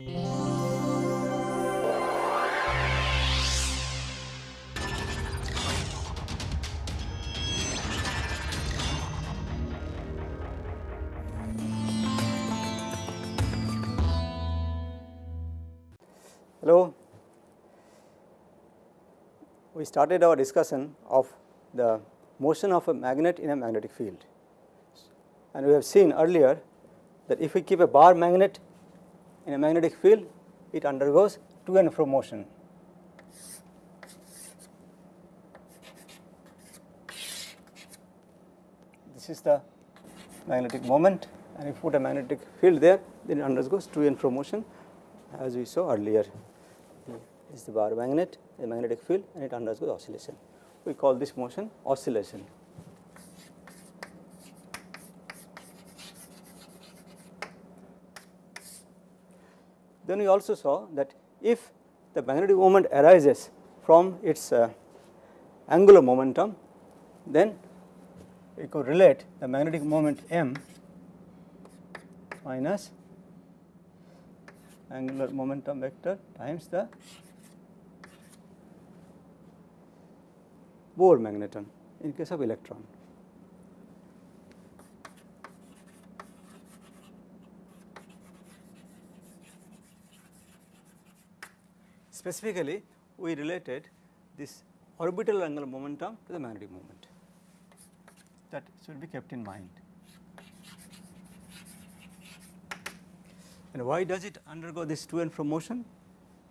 Hello. We started our discussion of the motion of a magnet in a magnetic field and we have seen earlier that if we keep a bar magnet in a magnetic field it undergoes to and fro motion. This is the magnetic moment and if you put a magnetic field there then it undergoes to and fro motion as we saw earlier. This is the bar magnet, the magnetic field and it undergoes oscillation. We call this motion oscillation. Then we also saw that if the magnetic moment arises from its uh, angular momentum, then we could relate the magnetic moment m minus angular momentum vector times the Bohr magneton in case of electron. Specifically, we related this orbital angular momentum to the magnetic moment that should be kept in mind. And why does it undergo this to and fro motion?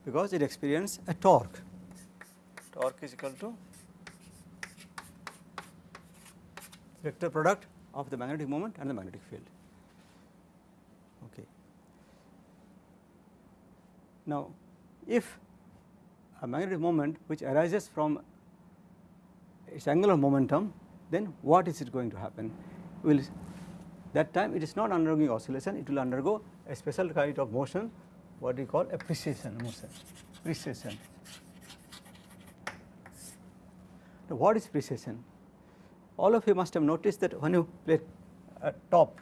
Because it experiences a torque. Torque is equal to vector product of the magnetic moment and the magnetic field. Okay. Now, if a magnetic moment which arises from its angular momentum, then what is it going to happen? Will that time it is not undergoing oscillation, it will undergo a special kind of motion what we call a precession motion, precession. Now, what is precession? All of you must have noticed that when you play a top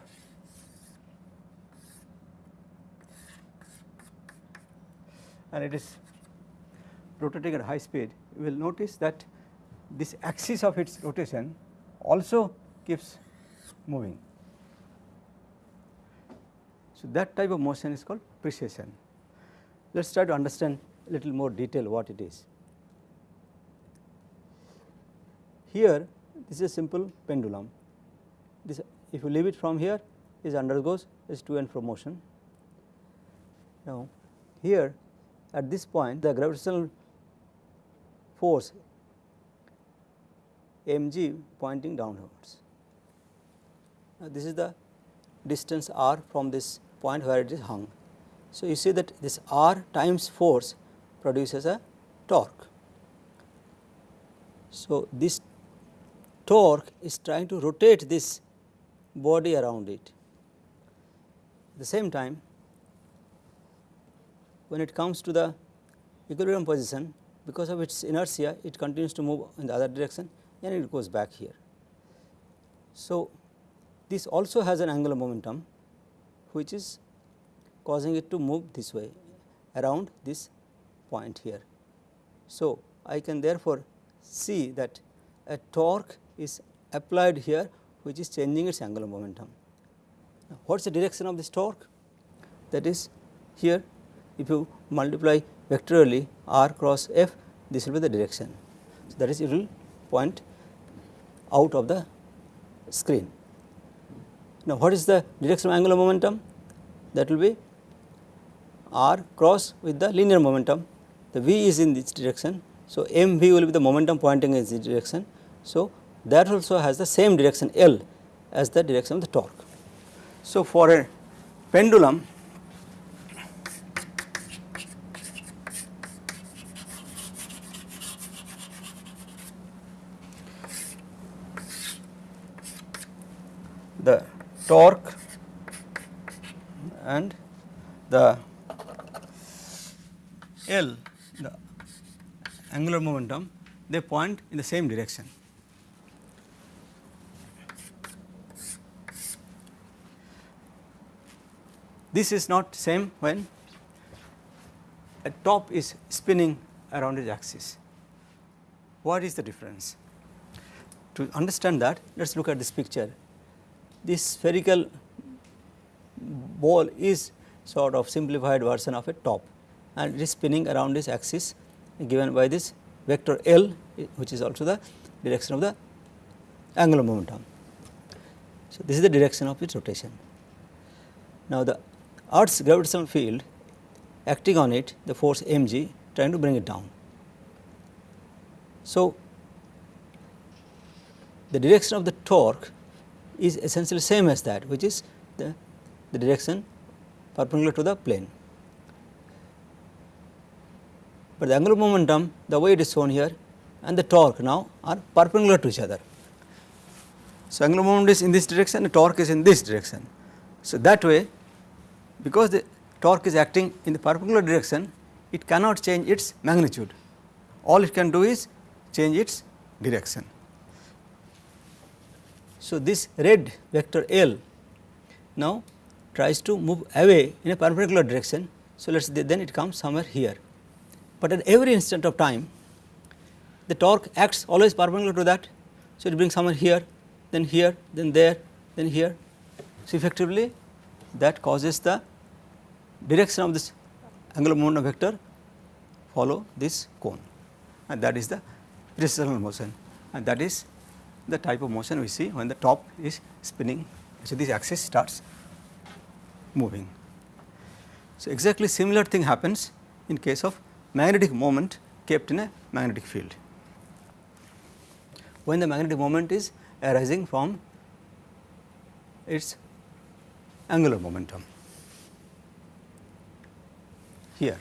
and it is rotating at high speed, you will notice that this axis of its rotation also keeps moving. So, that type of motion is called precession. Let us try to understand a little more detail what it is. Here this is a simple pendulum, this if you leave it from here it undergoes is to and fro motion. Now here at this point the gravitational force mg pointing downwards. Now this is the distance r from this point where it is hung. So, you see that this r times force produces a torque. So, this torque is trying to rotate this body around it. At the same time, when it comes to the equilibrium position because of its inertia it continues to move in the other direction and it goes back here. So, this also has an angular momentum which is causing it to move this way around this point here. So, I can therefore see that a torque is applied here which is changing its angular momentum. What is the direction of this torque? That is here if you multiply vectorially r cross f this will be the direction. So, that is it will point out of the screen. Now, what is the direction of angular momentum? That will be r cross with the linear momentum. The v is in this direction. So, m v will be the momentum pointing in this direction. So, that also has the same direction L as the direction of the torque. So, for a pendulum the torque and the L the angular momentum they point in the same direction. This is not same when a top is spinning around its axis. What is the difference? To understand that let us look at this picture. This spherical ball is sort of simplified version of a top and it is spinning around this axis given by this vector L which is also the direction of the angular momentum. So, this is the direction of its rotation. Now, the earth's gravitational field acting on it the force mg trying to bring it down. So, the direction of the torque is essentially same as that which is the, the direction perpendicular to the plane. But the angular momentum the way it is shown here and the torque now are perpendicular to each other. So, angular momentum is in this direction the torque is in this direction. So, that way because the torque is acting in the perpendicular direction it cannot change its magnitude all it can do is change its direction. So, this red vector L now tries to move away in a perpendicular direction. So, let us then it comes somewhere here, but at every instant of time the torque acts always perpendicular to that. So, it brings somewhere here then here then there then here. So, effectively that causes the direction of this angular momentum vector follow this cone and that is the precessional motion and that is the type of motion we see when the top is spinning. So, this axis starts moving. So, exactly similar thing happens in case of magnetic moment kept in a magnetic field. When the magnetic moment is arising from its angular momentum here.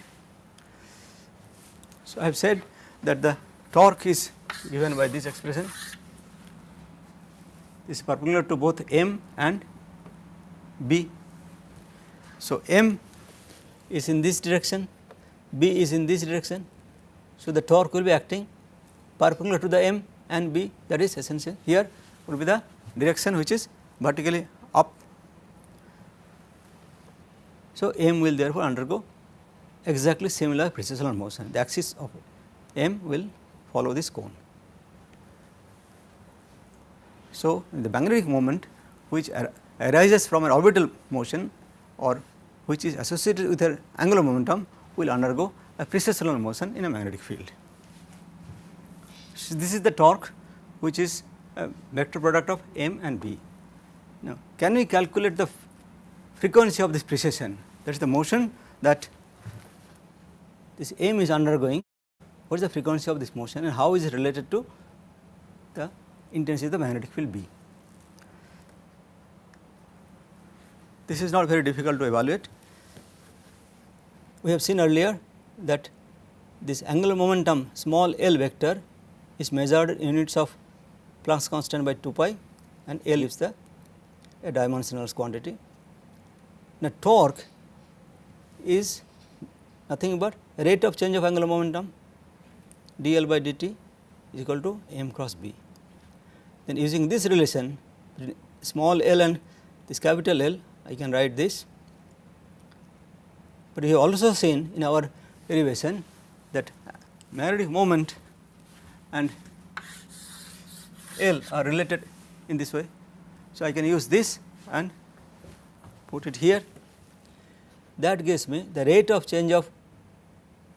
So, I have said that the torque is given by this expression is perpendicular to both m and b. So, m is in this direction, b is in this direction. So, the torque will be acting perpendicular to the m and b that is essential here will be the direction which is vertically up. So, m will therefore undergo exactly similar precessional motion the axis of m will follow this cone. So, the magnetic moment which arises from an orbital motion or which is associated with an angular momentum will undergo a precessional motion in a magnetic field. So, this is the torque which is a vector product of m and b. Now, can we calculate the frequency of this precession that is the motion that this m is undergoing what is the frequency of this motion and how is it related to the intensity the magnetic field B. This is not very difficult to evaluate. We have seen earlier that this angular momentum small l vector is measured in units of Planck's constant by 2 pi and L is the a dimensional quantity. Now, torque is nothing but rate of change of angular momentum dl by dt is equal to m cross b. Then using this relation small l and this capital L I can write this, but we have also seen in our derivation that magnetic moment and L are related in this way. So, I can use this and put it here that gives me the rate of change of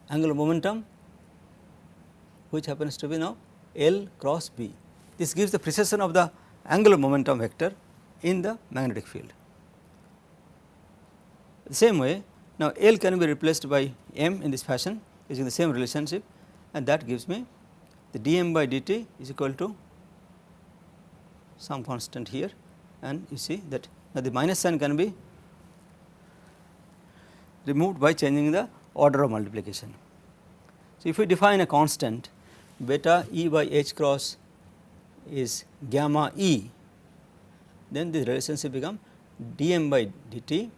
angular momentum which happens to be now L cross B. This gives the precession of the angular momentum vector in the magnetic field. The same way now L can be replaced by m in this fashion using the same relationship and that gives me the dm by dt is equal to some constant here and you see that now the minus sign can be removed by changing the order of multiplication. So, if we define a constant beta E by h cross is gamma E, then this relationship become dm by dt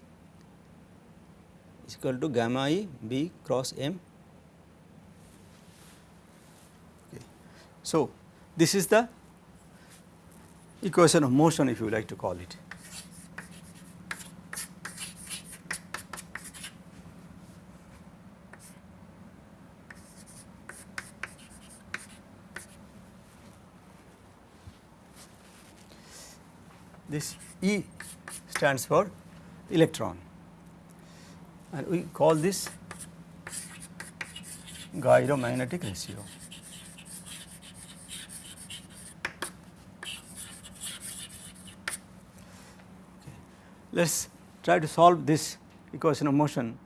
is equal to gamma E B cross m. Okay. So, this is the equation of motion if you like to call it. This E stands for electron and we call this gyromagnetic ratio. Let us try to solve this equation of motion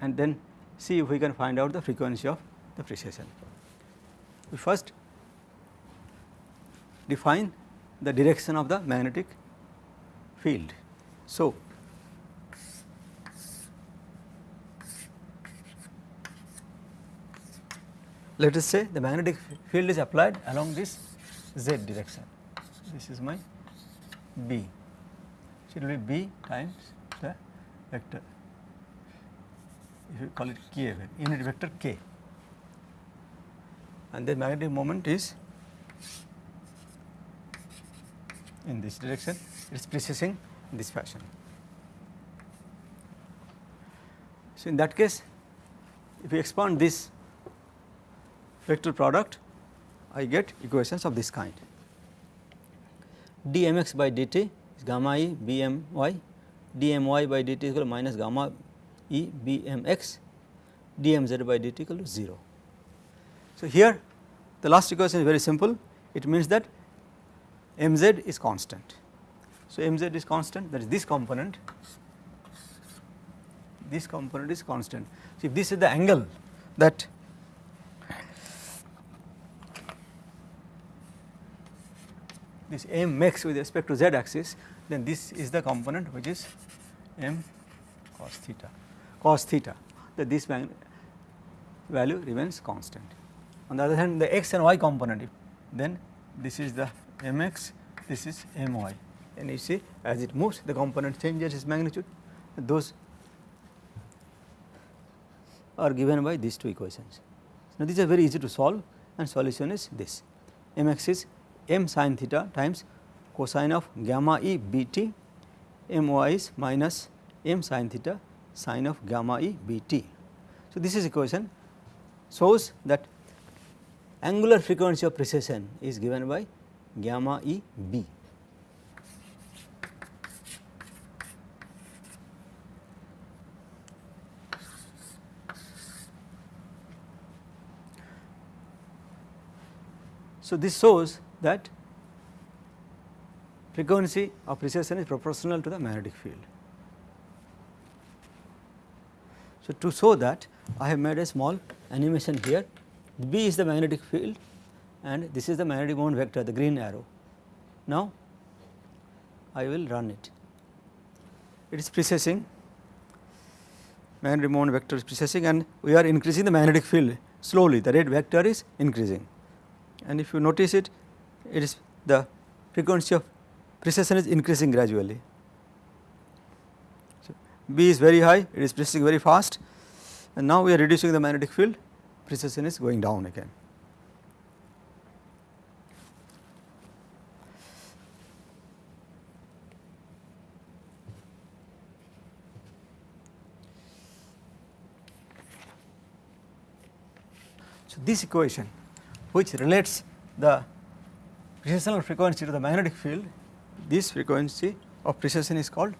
and then see if we can find out the frequency of the precession. We first define the direction of the magnetic field. So, let us say the magnetic field is applied along this z direction. This is my B. So, it will be B times the vector if you call it k unit vector k and the magnetic moment is in this direction. It is precessing in this fashion. So, in that case if we expand this vector product I get equations of this kind. dmx by dt is gamma e bmy. dmy by dt is equal to minus gamma e bmx. dmz by dt equal to 0. So, here the last equation is very simple. It means that mz is constant. So, mz is constant that is this component this component is constant. So, if this is the angle that this m makes with respect to z axis then this is the component which is m cos theta cos theta that this value remains constant. On the other hand the x and y component then this is the mx this is my and you see as it moves the component changes its magnitude those are given by these two equations. Now these are very easy to solve and solution is this mx is m sin theta times cosine of gamma e bt my is minus m sin theta sin of gamma e bt. So this is equation shows that angular frequency of precession is given by gamma e b. So, this shows that frequency of precession is proportional to the magnetic field. So, to show that I have made a small animation here B is the magnetic field and this is the magnetic moment vector the green arrow. Now, I will run it. It is precessing magnetic moment vector is precessing and we are increasing the magnetic field slowly the red vector is increasing and if you notice it it is the frequency of precession is increasing gradually. So, B is very high it is precessing very fast and now we are reducing the magnetic field precession is going down again. This equation which relates the precessional frequency to the magnetic field, this frequency of precession is called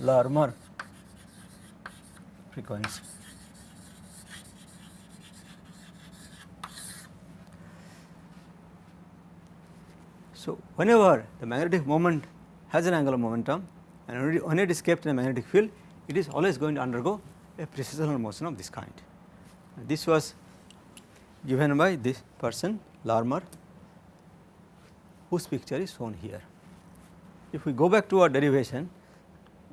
Larmor frequency. So, whenever the magnetic moment has an angular momentum and when it is kept in a magnetic field, it is always going to undergo a precessional motion of this kind. This was given by this person Larmor whose picture is shown here. If we go back to our derivation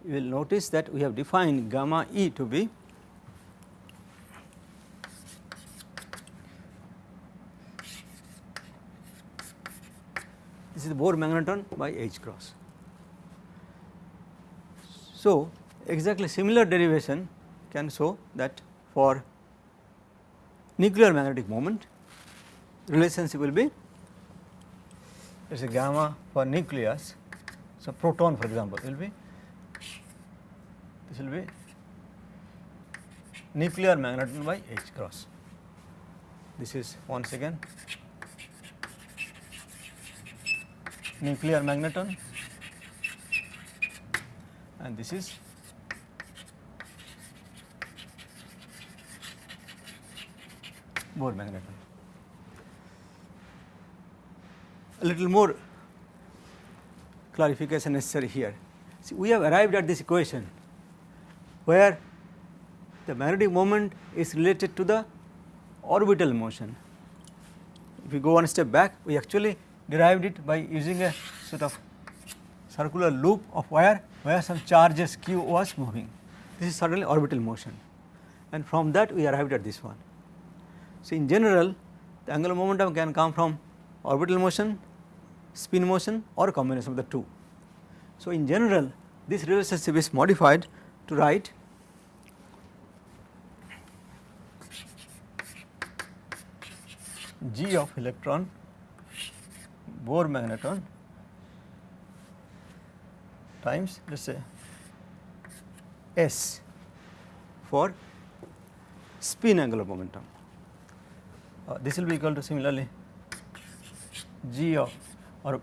you will notice that we have defined gamma e to be this is the Bohr magneton by H cross. So, exactly similar derivation can show that for nuclear magnetic moment relationship will be there is a gamma for nucleus. So, proton for example will be this will be nuclear magneton by H cross. This is once again nuclear magneton and this is Bohr magneton. A little more clarification necessary here. See, we have arrived at this equation where the magnetic moment is related to the orbital motion. If we go one step back, we actually derived it by using a sort of circular loop of wire where some charges q was moving. This is certainly orbital motion and from that we arrived at this one. So, in general the angular momentum can come from orbital motion, spin motion or a combination of the two. So, in general this relationship is modified to write g of electron Bohr magneton times let us say S for spin angular momentum. Uh, this will be equal to similarly g of or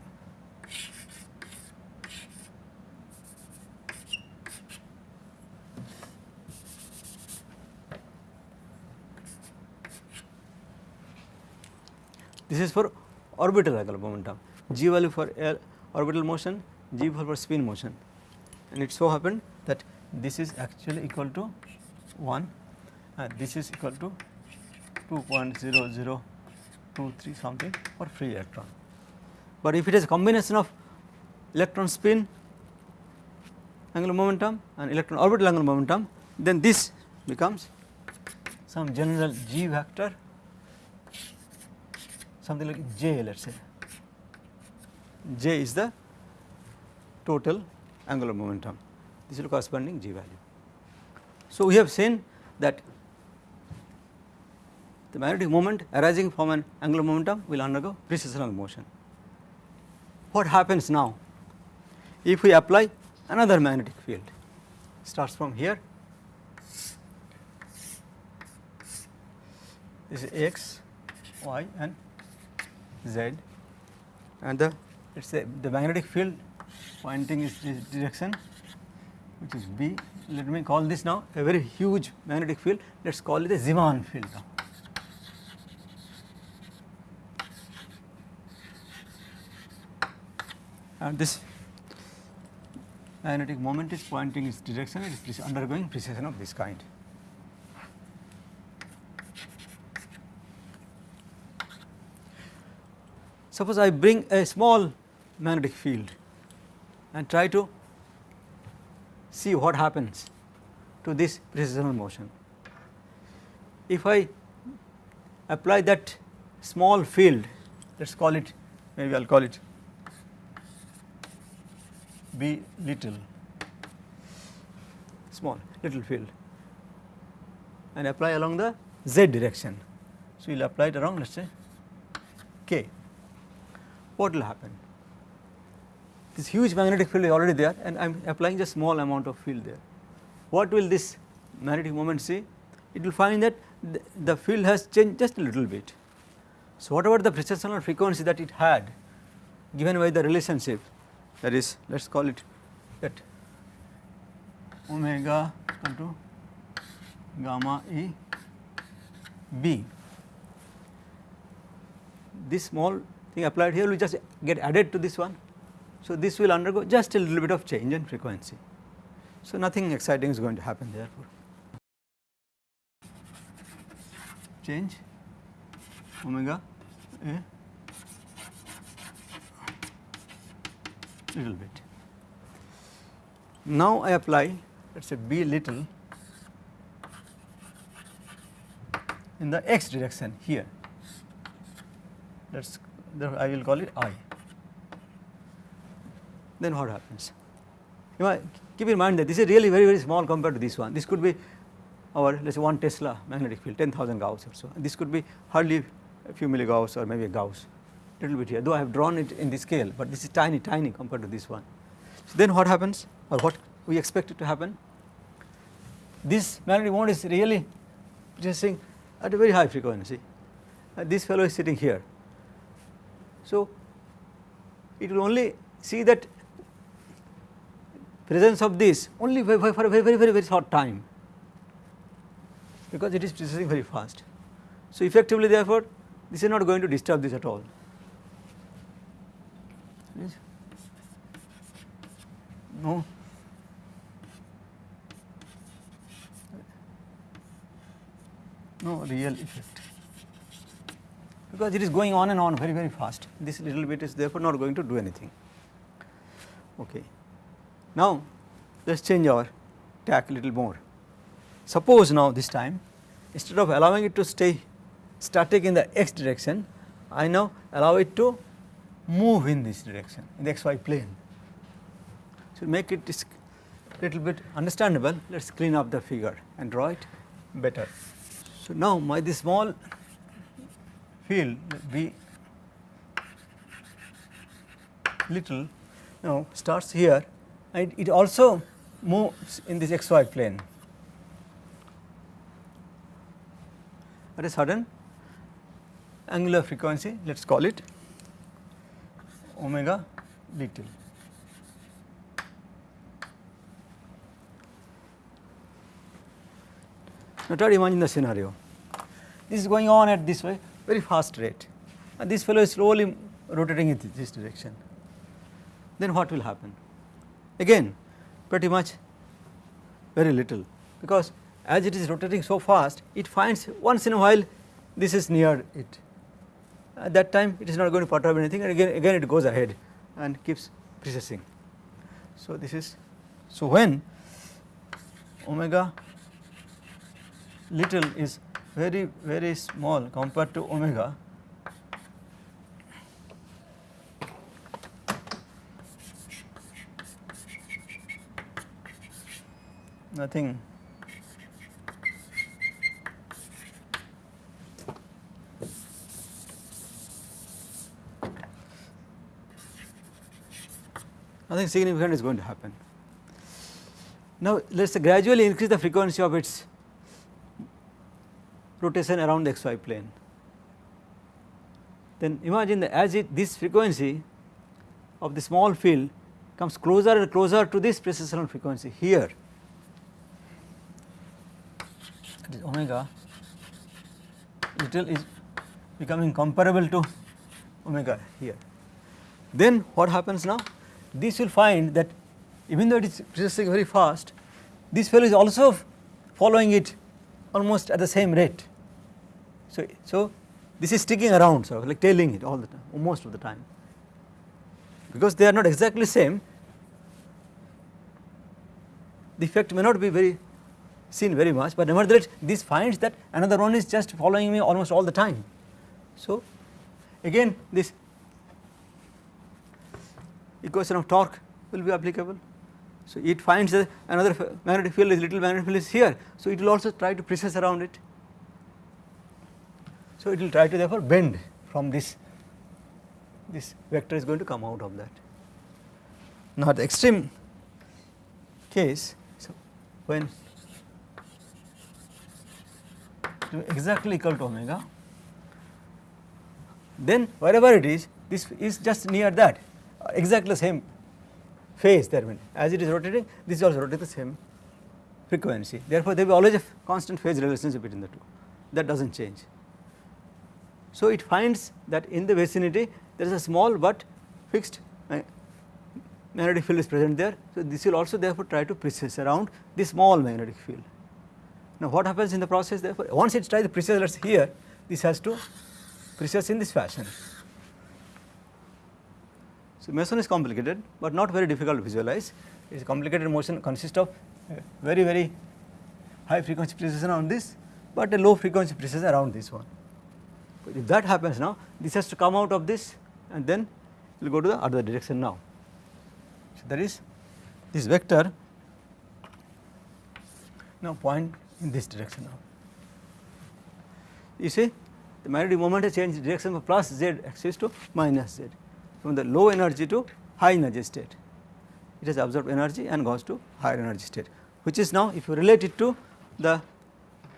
this is for orbital angular momentum. G value for orbital motion g value for spin motion. And it so happened that this is actually equal to 1 and this is equal to 2.0023 something for free electron. But if it is a combination of electron spin angular momentum and electron orbital angular momentum then this becomes some general g vector something like j let us say j is the total angular momentum this is the corresponding g value. So, we have seen that the magnetic moment arising from an angular momentum will undergo precessional motion. What happens now if we apply another magnetic field starts from here this is x, y and z and the let us say the magnetic field pointing is this direction which is B. Let me call this now a very huge magnetic field, let us call it a Zeeman field now. And this magnetic moment is pointing its direction, it is undergoing precession of this kind. Suppose I bring a small magnetic field and try to see what happens to this precessional motion. If I apply that small field let us call it maybe I will call it B little small little field and apply along the z direction. So, you will apply it around let us say k what will happen? This huge magnetic field is already there and I am applying just small amount of field there. What will this magnetic moment see? It will find that the, the field has changed just a little bit. So, whatever the precessional frequency that it had given by the relationship that is let us call it that omega equal to gamma e b. This small thing applied here will just get added to this one. So, this will undergo just a little bit of change in frequency. So, nothing exciting is going to happen therefore. Change omega a little bit. Now, I apply let us say b little in the x direction here let us I will call it I. Then what happens? You know, keep in mind that this is really very very small compared to this one. This could be our let us say 1 Tesla magnetic field 10,000 Gauss or so. This could be hardly a few milligauss or maybe a Gauss little bit here though I have drawn it in this scale, but this is tiny tiny compared to this one. So, then what happens or what we expect it to happen? This magnetic moment is really producing at a very high frequency. Uh, this fellow is sitting here so, it will only see that presence of this only for a very very very very short time because it is precessing very fast. So, effectively therefore, this is not going to disturb this at all. No. No real effect because it is going on and on very very fast this little bit is therefore not going to do anything. Okay. Now, let us change our tack a little more. Suppose now this time instead of allowing it to stay static in the x direction, I now allow it to move in this direction in the xy plane. So, make it little bit understandable let us clean up the figure and draw it better. So, now my this small field V little now starts here and it also moves in this xy plane at a certain angular frequency let us call it omega little. Now try to imagine the scenario. This is going on at this way very fast rate and this fellow is slowly rotating in this direction. Then what will happen? Again pretty much very little because as it is rotating so fast it finds once in a while this is near it at that time it is not going to perturb anything and again again it goes ahead and keeps precessing. So, this is so when omega little is very very small compared to omega nothing nothing significant is going to happen. Now, let us gradually increase the frequency of its rotation around the xy plane. Then imagine that as it this frequency of the small field comes closer and closer to this precessional frequency here that is omega little is becoming comparable to omega here. Then what happens now? this will find that even though it is precessing very fast, this fellow is also following it almost at the same rate. So, so this is sticking around so like tailing it all the time most of the time because they are not exactly same the effect may not be very seen very much but nevertheless this finds that another one is just following me almost all the time. So again this equation of torque will be applicable. So, it finds that another magnetic field is little magnetic field is here. So, it will also try to precess around it. So, it will try to therefore bend from this, this vector is going to come out of that. Now, the extreme case, so when exactly equal to omega, then wherever it is, this is just near that exactly the same phase there when as it is rotating this is also rotating the same frequency therefore there will be always a constant phase relationship between the two that does not change. So it finds that in the vicinity there is a small but fixed uh, magnetic field is present there. So this will also therefore try to precess around the small magnetic field. Now what happens in the process therefore once it tries to precess let us here this has to precess in this fashion so, meson is complicated, but not very difficult to visualize. It is complicated motion consists of very very high frequency precession on this, but a low frequency precession around this one. If that happens now, this has to come out of this and then it will go to the other direction now. So, there is this vector now point in this direction now. You see the magnetic moment has changed direction from plus z axis to minus z from the low energy to high energy state. It has absorbed energy and goes to higher energy state which is now if you relate it to the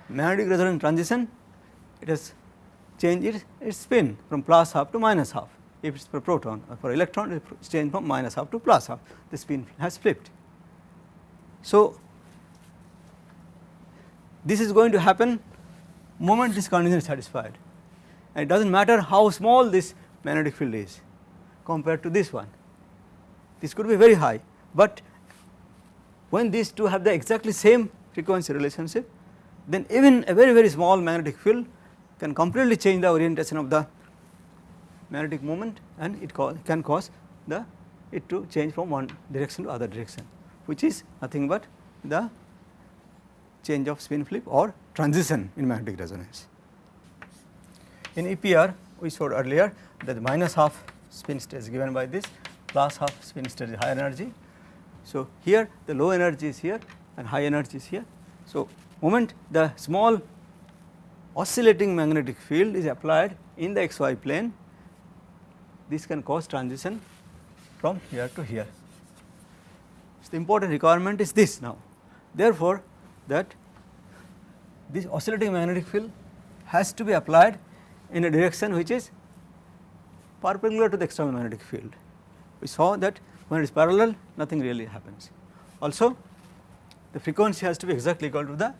magnetic resonance transition it has changed its, its spin from plus half to minus half if it is for proton uh, or for electron it is changed from minus half to plus half the spin has flipped. So, this is going to happen moment this condition is satisfied and it does not matter how small this magnetic field is compared to this one. This could be very high, but when these two have the exactly same frequency relationship then even a very very small magnetic field can completely change the orientation of the magnetic moment and it can cause the it to change from one direction to other direction which is nothing but the change of spin flip or transition in magnetic resonance. In EPR we showed earlier that minus half spin state is given by this plus half spin state is high energy. So, here the low energy is here and high energy is here. So, moment the small oscillating magnetic field is applied in the xy plane this can cause transition from here to here. So, the important requirement is this now therefore, that this oscillating magnetic field has to be applied in a direction which is perpendicular to the external magnetic field. We saw that when it is parallel nothing really happens. Also the frequency has to be exactly equal to the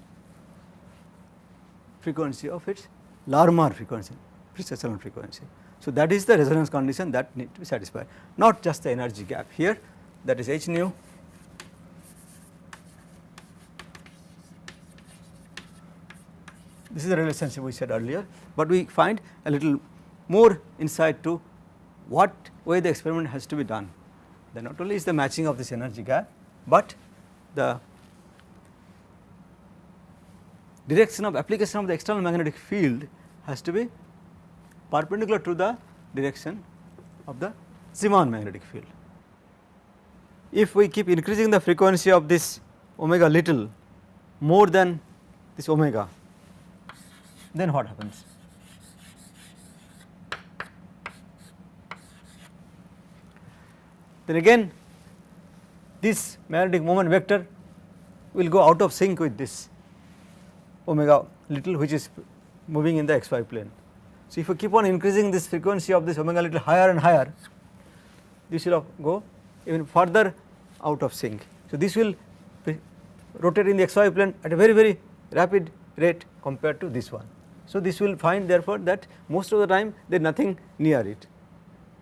frequency of its Larmor frequency, precessional frequency. So, that is the resonance condition that need to be satisfied not just the energy gap here that is h nu this is the relationship we said earlier, but we find a little more insight to what way the experiment has to be done. Then not only is the matching of this energy gap, but the direction of application of the external magnetic field has to be perpendicular to the direction of the Zeeman magnetic field. If we keep increasing the frequency of this omega little more than this omega then what happens? Then again this magnetic moment vector will go out of sync with this omega little which is moving in the xy plane. So, if you keep on increasing this frequency of this omega little higher and higher this will go even further out of sync. So, this will rotate in the xy plane at a very very rapid rate compared to this one. So, this will find therefore that most of the time there is nothing near it.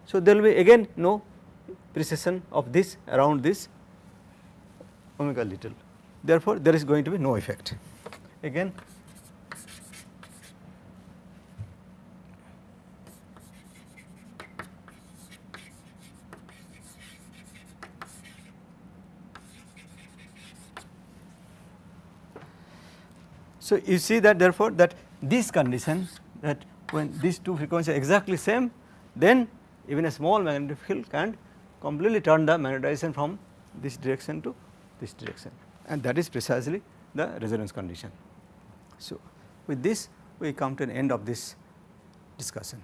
So, there will be again no precession of this around this omega little therefore, there is going to be no effect again So, you see that therefore, that this condition that when these two frequencies are exactly same then even a small magnetic field can completely turn the magnetization from this direction to this direction and that is precisely the resonance condition. So, with this we come to an end of this discussion.